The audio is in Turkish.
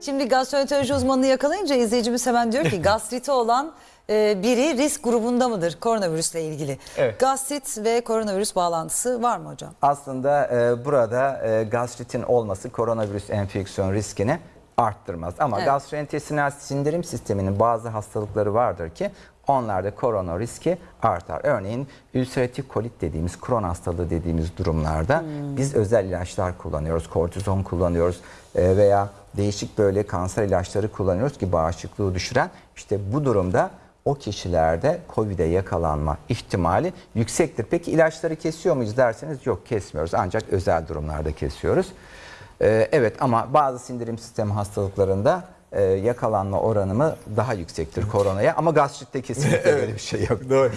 Şimdi gastroenteroloji uzmanını yakalayınca izleyicimiz hemen diyor ki gastriti olan e, biri risk grubunda mıdır koronavirüsle ilgili? Evet. Gastrit ve koronavirüs bağlantısı var mı hocam? Aslında e, burada e, gastritin olması koronavirüs enfeksiyon riskini arttırmaz. Ama Evet. gastrointestinal sindirim sisteminin bazı hastalıkları vardır ki onlarda korona riski artar. Örneğin ülseratif kolit dediğimiz, kron hastalığı dediğimiz durumlarda biz özel ilaçlar kullanıyoruz. Kortizon kullanıyoruz e, veya değişik böyle kanser ilaçları kullanıyoruz ki bağışıklığı düşüren. İşte bu durumda o kişilerde COVID'e yakalanma ihtimali yüksektir. Peki ilaçları kesiyor muyuz derseniz yok kesmiyoruz ancak özel durumlarda kesiyoruz. Ee, evet ama bazı sindirim sistemi hastalıklarında e, yakalanma oranımı daha yüksektir koronaya ama gastritte kesinlikle böyle bir şey yok. Doğru.